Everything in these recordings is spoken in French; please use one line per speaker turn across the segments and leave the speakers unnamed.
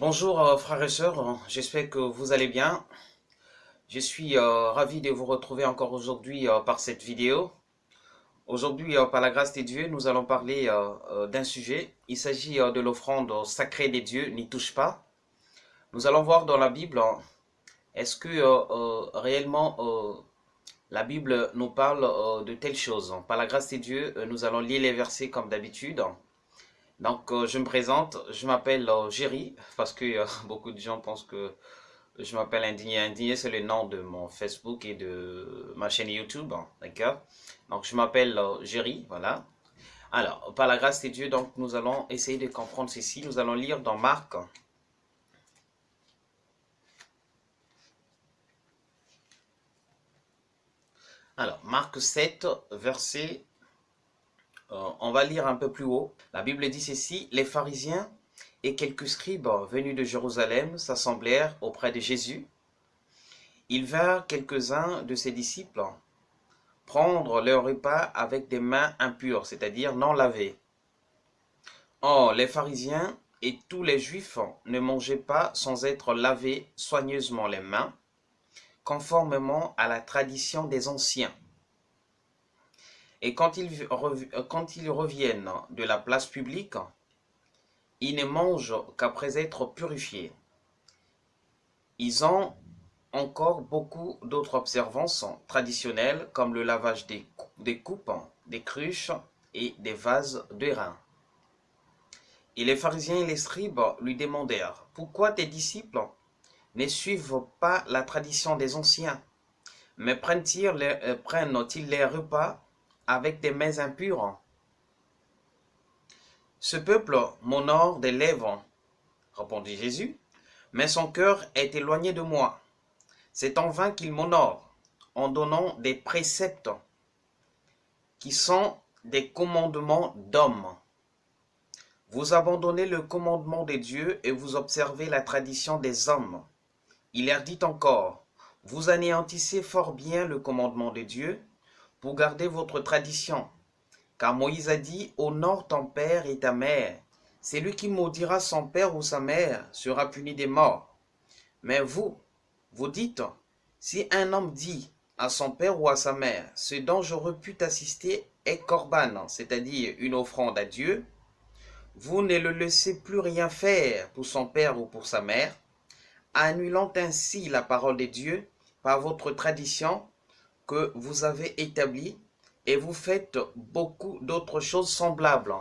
Bonjour euh, frères et sœurs, j'espère que vous allez bien. Je suis euh, ravi de vous retrouver encore aujourd'hui euh, par cette vidéo. Aujourd'hui, par la grâce de Dieu, nous allons parler d'un sujet. Il s'agit de l'offrande sacrée des dieux, n'y touche pas. Nous allons voir dans la Bible, est-ce que réellement la Bible nous parle de telles choses. Par la grâce de Dieu, nous allons lire les versets comme d'habitude. Donc, euh, je me présente, je m'appelle euh, parce que euh, beaucoup de gens pensent que je m'appelle Indigné. Indigné, c'est le nom de mon Facebook et de ma chaîne YouTube, hein, d'accord? Donc, je m'appelle Jerry, voilà. Alors, par la grâce de Dieu, donc, nous allons essayer de comprendre ceci. Nous allons lire dans Marc. Alors, Marc 7, verset euh, on va lire un peu plus haut. La Bible dit ceci, les pharisiens et quelques scribes venus de Jérusalem s'assemblèrent auprès de Jésus. Ils vinrent quelques-uns de ses disciples prendre leur repas avec des mains impures, c'est-à-dire non lavées. Or, les pharisiens et tous les juifs ne mangeaient pas sans être lavés soigneusement les mains, conformément à la tradition des anciens. Et quand ils, reviennent de la place publique, ils ne mangent qu'après être purifiés. Ils ont encore beaucoup d'autres observances traditionnelles comme le lavage des, coupes, des cruches et des vases de rein. Et les pharisiens et les scribes lui demandèrent, pourquoi tes disciples ne suivent pas la tradition des anciens, mais prennent-ils les, euh, repas avec des mains impures. Ce peuple m'honore des lèvres, répondit Jésus, mais son cœur est éloigné de moi. C'est en vain qu'il m'honore, en donnant des préceptes qui sont des commandements d'hommes. Vous abandonnez le commandement des dieux et vous observez la tradition des hommes. Il leur dit encore, vous anéantissez fort bien le commandement de Dieu pour garder votre tradition. Car Moïse a dit, honore ton père et ta mère. Celui qui maudira son père ou sa mère sera puni des morts. Mais vous, vous dites, si un homme dit à son père ou à sa mère, ce dont j'aurais pu t'assister est corban, c'est-à-dire une offrande à Dieu, vous ne le laissez plus rien faire pour son père ou pour sa mère, annulant ainsi la parole de Dieu par votre tradition que vous avez établi et vous faites beaucoup d'autres choses semblables.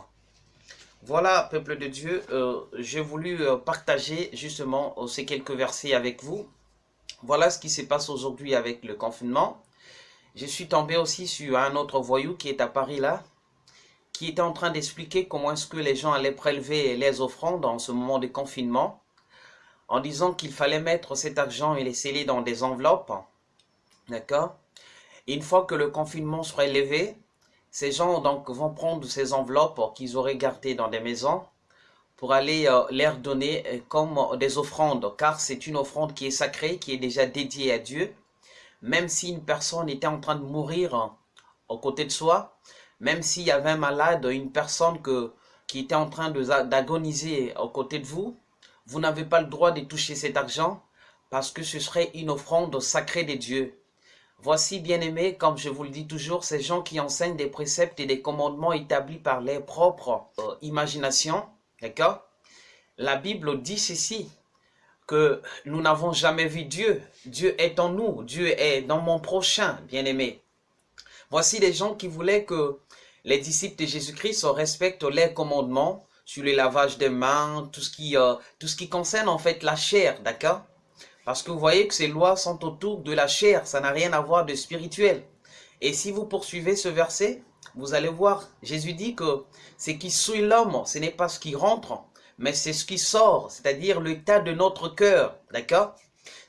Voilà, peuple de Dieu, euh, j'ai voulu euh, partager justement euh, ces quelques versets avec vous. Voilà ce qui se passe aujourd'hui avec le confinement. Je suis tombé aussi sur un autre voyou qui est à Paris là, qui était en train d'expliquer comment est-ce que les gens allaient prélever les offrandes en ce moment de confinement, en disant qu'il fallait mettre cet argent et les sceller dans des enveloppes, d'accord? Une fois que le confinement sera levé, ces gens donc vont prendre ces enveloppes qu'ils auraient gardées dans des maisons pour aller euh, leur donner euh, comme des offrandes, car c'est une offrande qui est sacrée, qui est déjà dédiée à Dieu. Même si une personne était en train de mourir euh, aux côtés de soi, même s'il y avait un malade, une personne qui était en train d'agoniser aux côtés de vous, vous n'avez pas le droit de toucher cet argent parce que ce serait une offrande sacrée de Dieu. Voici, bien-aimés, comme je vous le dis toujours, ces gens qui enseignent des préceptes et des commandements établis par leur propre euh, imagination, d'accord? La Bible dit ceci, que nous n'avons jamais vu Dieu. Dieu est en nous, Dieu est dans mon prochain, bien-aimé. Voici des gens qui voulaient que les disciples de Jésus-Christ respectent les commandements sur le lavage des mains, tout ce qui, euh, tout ce qui concerne en fait la chair, d'accord? Parce que vous voyez que ces lois sont autour de la chair, ça n'a rien à voir de spirituel. Et si vous poursuivez ce verset, vous allez voir, Jésus dit que ce qui suit l'homme, ce n'est pas ce qui rentre, mais c'est ce qui sort, c'est-à-dire l'état de notre cœur, d'accord?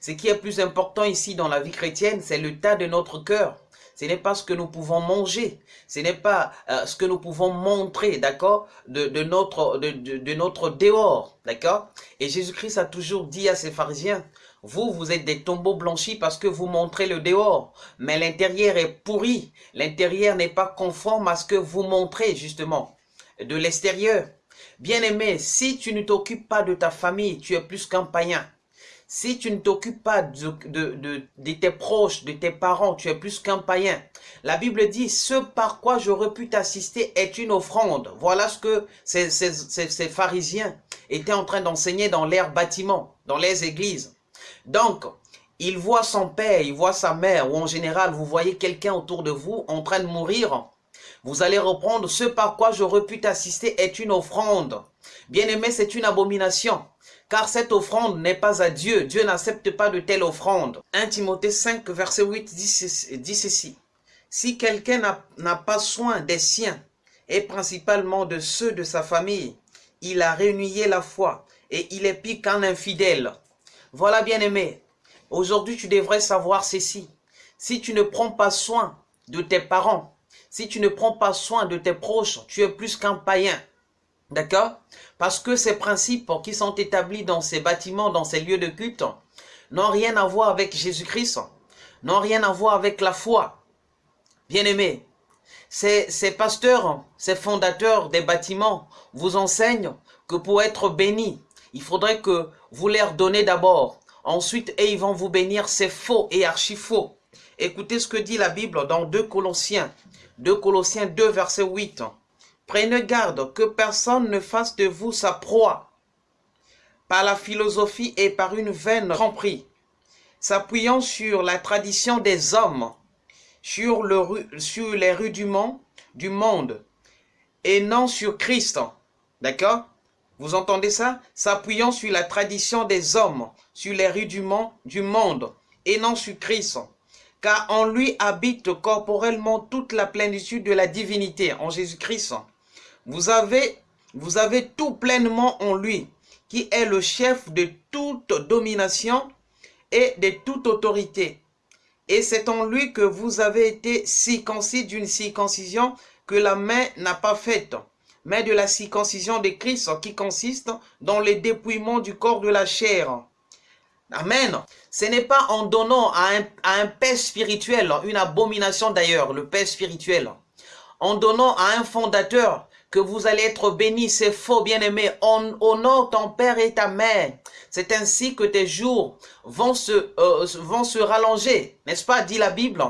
Ce qui est plus important ici dans la vie chrétienne, c'est l'état de notre cœur. Ce n'est pas ce que nous pouvons manger, ce n'est pas euh, ce que nous pouvons montrer, d'accord, de, notre, de, de notre dehors, d'accord? Et Jésus-Christ a toujours dit à ses pharisiens, vous, vous êtes des tombeaux blanchis parce que vous montrez le dehors. Mais l'intérieur est pourri. L'intérieur n'est pas conforme à ce que vous montrez, justement, de l'extérieur. Bien-aimé, si tu ne t'occupes pas de ta famille, tu es plus qu'un païen. Si tu ne t'occupes pas de, tes proches, de tes parents, tu es plus qu'un païen. La Bible dit, ce par quoi j'aurais pu t'assister est une offrande. Voilà ce que ces, ces, pharisiens étaient en train d'enseigner dans l'air bâtiment, dans les églises. Donc, il voit son père, il voit sa mère, ou en général, vous voyez quelqu'un autour de vous en train de mourir. Vous allez reprendre ce par quoi j'aurais pu t'assister est une offrande. Bien-aimé, c'est une abomination. Car cette offrande n'est pas à Dieu. Dieu n'accepte pas de telle offrande. 1 Timothée 5, verset 8 dit ceci. Si quelqu'un n'a pas soin des siens, et principalement de ceux de sa famille, il a réunié la foi, et il est pire qu'un infidèle. Voilà, bien-aimé, aujourd'hui tu devrais savoir ceci. Si tu ne prends pas soin de tes parents, si tu ne prends pas soin de tes proches, tu es plus qu'un païen. D'accord? Parce que ces principes qui sont établis dans ces bâtiments, dans ces lieux de culte, n'ont rien à voir avec Jésus-Christ, n'ont rien à voir avec la foi. Bien-aimés, ces, ces pasteurs, ces fondateurs des bâtiments vous enseignent que pour être bénis, il faudrait que vous leur donnez d'abord. Ensuite, et ils vont vous bénir, c'est faux et archi faux. Écoutez ce que dit la Bible dans 2 Colossiens. 2 Colossiens 2, verset 8. Prenez garde que personne ne fasse de vous sa proie par la philosophie et par une vaine tromperie, s'appuyant sur la tradition des hommes, sur, sur les rudiments du monde, et non sur Christ. D'accord? Vous entendez ça? S'appuyant sur la tradition des hommes, sur les rudiments du monde, et non sur Christ. Car en lui habite corporellement toute la plénitude de la divinité, en Jésus-Christ. Vous avez, vous avez tout pleinement en lui, qui est le chef de toute domination et de toute autorité. Et c'est en lui que vous avez été circoncis d'une circoncision que la main n'a pas faite, mais de la circoncision de Christ qui consiste dans le dépouillement du corps de la chair. Amen. Ce n'est pas en donnant à un, à père spirituel, une abomination d'ailleurs, le père spirituel, en donnant à un fondateur que vous allez être bénis, c'est faux, bien-aimé. Honore ton père et ta mère. C'est ainsi que tes jours vont se, euh, vont se rallonger, n'est-ce pas, dit la Bible?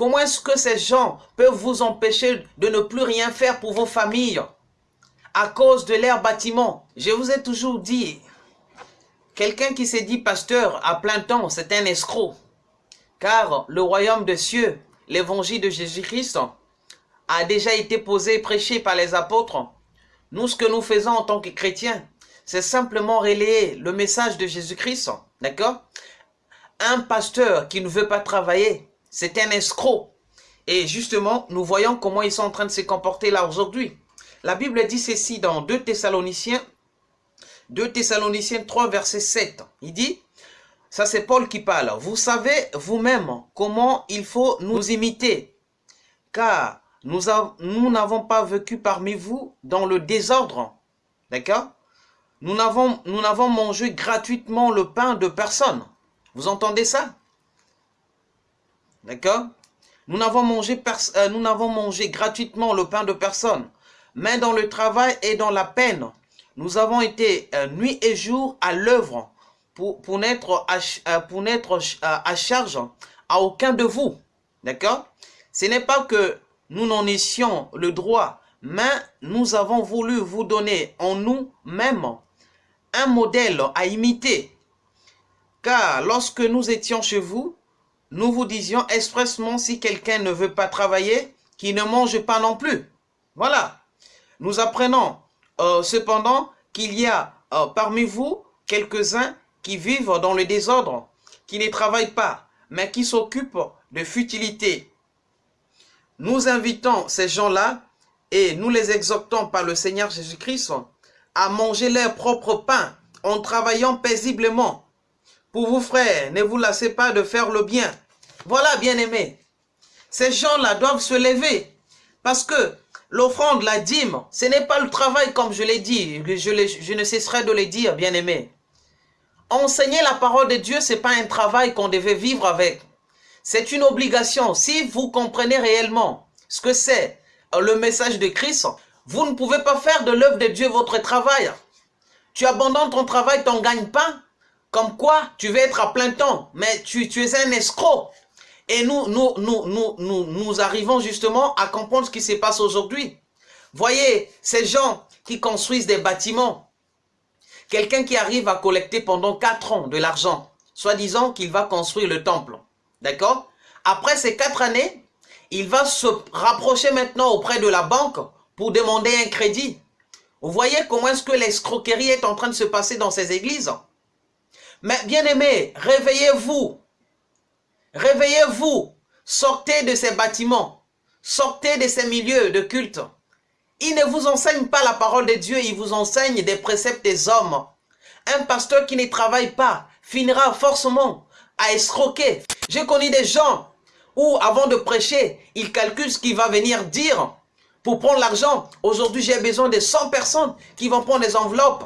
Comment est-ce que ces gens peuvent vous empêcher de ne plus rien faire pour vos familles à cause de leur bâtiment? Je vous ai toujours dit, quelqu'un qui s'est dit pasteur à plein temps, c'est un escroc. Car le royaume des cieux, l'évangile de Jésus-Christ, a déjà été posé et prêché par les apôtres. Nous, ce que nous faisons en tant que chrétiens, c'est simplement relayer le message de Jésus-Christ. D'accord? Un pasteur qui ne veut pas travailler, c'est un escroc. Et justement, nous voyons comment ils sont en train de se comporter là aujourd'hui. La Bible dit ceci dans 2 Thessaloniciens, 2 Thessaloniciens 3, verset 7. Il dit, ça c'est Paul qui parle, vous savez vous-même comment il faut nous imiter, car nous n'avons pas vécu parmi vous dans le désordre. D'accord? Nous n'avons mangé gratuitement le pain de personne. Vous entendez ça? D'accord? Nous n'avons mangé, euh, gratuitement le pain de personne. Mais dans le travail et dans la peine, nous avons été euh, nuit et jour à l'œuvre pour, pour n'être à, euh, à charge à aucun de vous. D'accord? Ce n'est pas que nous n'en étions le droit, mais nous avons voulu vous donner en nous-mêmes un modèle à imiter. Car lorsque nous étions chez vous, nous vous disions expressement si quelqu'un ne veut pas travailler, qu'il ne mange pas non plus. Voilà. Nous apprenons euh, cependant qu'il y a euh, parmi vous quelques-uns qui vivent dans le désordre, qui ne travaillent pas, mais qui s'occupent de futilité nous invitons ces gens-là et nous les exhortons par le Seigneur Jésus-Christ à manger leur propre pain en travaillant paisiblement. Pour vous frères, ne vous lassez pas de faire le bien. Voilà, bien-aimés. Ces gens-là doivent se lever parce que l'offrande, la dîme, ce n'est pas le travail comme je l'ai dit. Je, je, ne cesserai de le dire, bien-aimés. Enseigner la parole de Dieu, ce n'est pas un travail qu'on devait vivre avec. C'est une obligation. Si vous comprenez réellement ce que c'est euh, le message de Christ, Vous ne pouvez pas faire de l'œuvre de Dieu votre travail. Tu abandonnes ton travail, tu n'en gagnes pas. Comme quoi, tu veux être à plein temps, mais tu, tu es un escroc. Et nous, nous, nous, nous, nous, nous arrivons justement à comprendre ce qui se passe aujourd'hui. Voyez, ces gens qui construisent des bâtiments, quelqu'un qui arrive à collecter pendant quatre ans de l'argent, soi-disant qu'il va construire le temple, d'accord? Après ces quatre années, il va se rapprocher maintenant auprès de la banque pour demander un crédit. Vous voyez comment est-ce que l'escroquerie est en train de se passer dans ces églises? Mais bien aimés, réveillez-vous. Réveillez-vous. Sortez de ces bâtiments. Sortez de ces milieux de culte. Ils ne vous enseignent pas la parole de Dieu, ils vous enseignent des préceptes des hommes. Un pasteur qui ne travaille pas finira forcément à escroquer. J'ai connu des gens où, avant de prêcher, ils calculent ce qu'il va venir dire pour prendre l'argent. Aujourd'hui, j'ai besoin de 100 personnes qui vont prendre des enveloppes.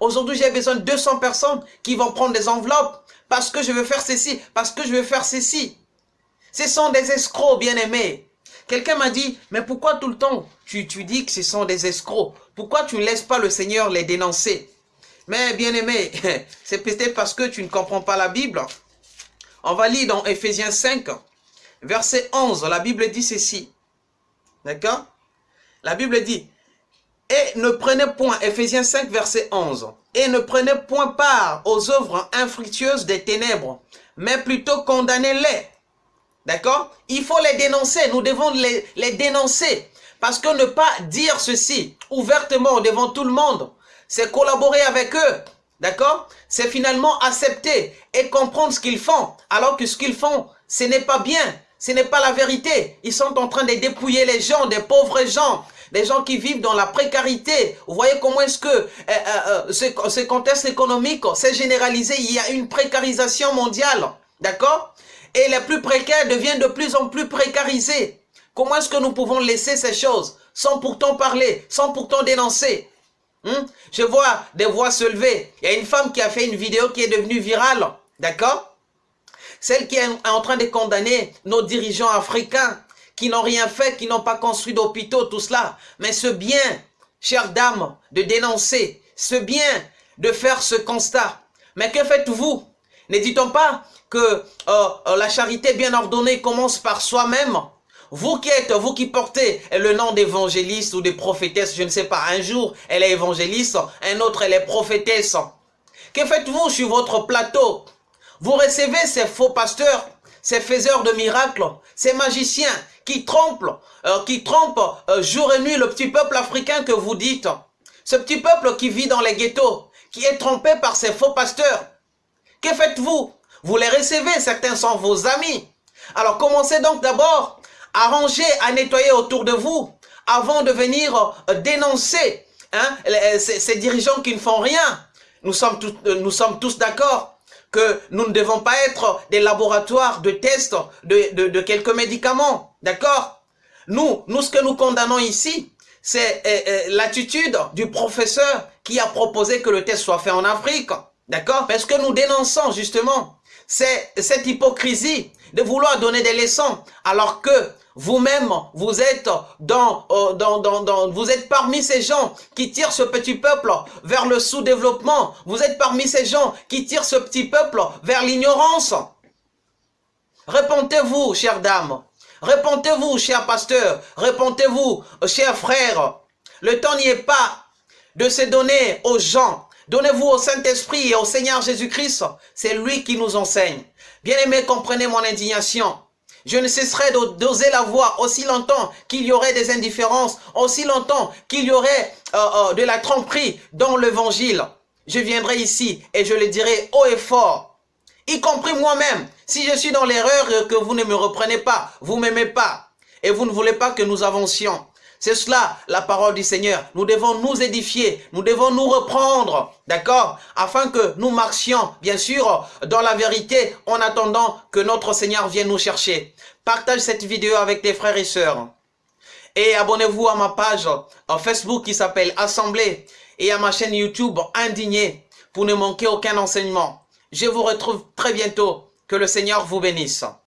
Aujourd'hui, j'ai besoin de 200 personnes qui vont prendre des enveloppes parce que je veux faire ceci, parce que je veux faire ceci. Ce sont des escrocs, bien-aimés. Quelqu'un m'a dit, mais pourquoi tout le temps tu, dis que ce sont des escrocs? Pourquoi tu ne laisses pas le Seigneur les dénoncer? Mais bien-aimé, c'est peut-être parce que tu ne comprends pas la Bible. On va lire dans Ephésiens 5, verset 11. La Bible dit ceci. D'accord? La Bible dit, et ne prenez point, Ephésiens 5, verset 11, et ne prenez point part aux œuvres infructueuses des ténèbres, mais plutôt condamnez-les. D'accord? Il faut les dénoncer, nous devons les, les dénoncer. Parce que ne pas dire ceci ouvertement devant tout le monde, c'est collaborer avec eux. D'accord? C'est finalement accepter et comprendre ce qu'ils font. Alors que ce qu'ils font, ce n'est pas bien. Ce n'est pas la vérité. Ils sont en train de dépouiller les gens, des pauvres gens, des gens qui vivent dans la précarité. Vous voyez comment est-ce que euh, euh, euh, ce, contexte économique s'est généralisé. Il y a une précarisation mondiale. D'accord? Et les plus précaires deviennent de plus en plus précarisés. Comment est-ce que nous pouvons laisser ces choses sans pourtant parler, sans pourtant dénoncer? Hmm? Je vois des voix se lever. Il y a une femme qui a fait une vidéo qui est devenue virale. D'accord? Celle qui est en train de condamner nos dirigeants africains qui n'ont rien fait, qui n'ont pas construit d'hôpitaux, tout cela. Mais ce bien, chère dame, de dénoncer, ce bien de faire ce constat. Mais que faites-vous? Ne dit-on pas que euh, euh, la charité bien ordonnée commence par soi-même? Vous qui êtes, vous qui portez le nom d'évangéliste ou de prophétesse, je ne sais pas, un jour elle est évangéliste, un autre elle est prophétesse. Que faites-vous sur votre plateau? Vous recevez ces faux pasteurs, ces faiseurs de miracles, ces magiciens qui trompent, euh, qui trompent euh, jour et nuit le petit peuple africain que vous dites. Ce petit peuple qui vit dans les ghettos, qui est trompé par ces faux pasteurs. Que faites-vous? Vous les recevez, certains sont vos amis. Alors commencez donc d'abord arranger, à nettoyer autour de vous avant de venir euh, dénoncer hein, ces, dirigeants qui ne font rien. Nous sommes tous d'accord que nous ne devons pas être des laboratoires de tests de, quelques médicaments. D'accord? Nous, nous, ce que nous condamnons ici, c'est euh, l'attitude du professeur qui a proposé que le test soit fait en Afrique. D'accord? Parce que nous dénonçons justement c'est cette hypocrisie de vouloir donner des leçons alors que vous-même, vous êtes dans, euh, dans, dans, dans, vous êtes parmi ces gens qui tirent ce petit peuple vers le sous-développement. Vous êtes parmi ces gens qui tirent ce petit peuple vers l'ignorance. Répondez-vous, chère dame. Répondez-vous, cher pasteur. Répondez-vous, chers frères. Le temps n'y est pas de se donner aux gens. Donnez-vous au Saint-Esprit et au Seigneur Jésus-Christ. C'est lui qui nous enseigne. Bien-aimés, comprenez mon indignation. Je ne cesserai d'oser la voir aussi longtemps qu'il y aurait des indifférences, aussi longtemps qu'il y aurait euh, euh, de la tromperie dans l'évangile. Je viendrai ici et je le dirai haut et fort, y compris moi-même. Si je suis dans l'erreur et que vous ne me reprenez pas, vous m'aimez pas et vous ne voulez pas que nous avancions. C'est cela la parole du Seigneur. Nous devons nous édifier, nous devons nous reprendre, d'accord? Afin que nous marchions, bien sûr, dans la vérité en attendant que notre Seigneur vienne nous chercher. Partage cette vidéo avec tes frères et sœurs. Et abonnez-vous à ma page Facebook qui s'appelle Assemblée et à ma chaîne YouTube Indigné pour ne manquer aucun enseignement. Je vous retrouve très bientôt. Que le Seigneur vous bénisse.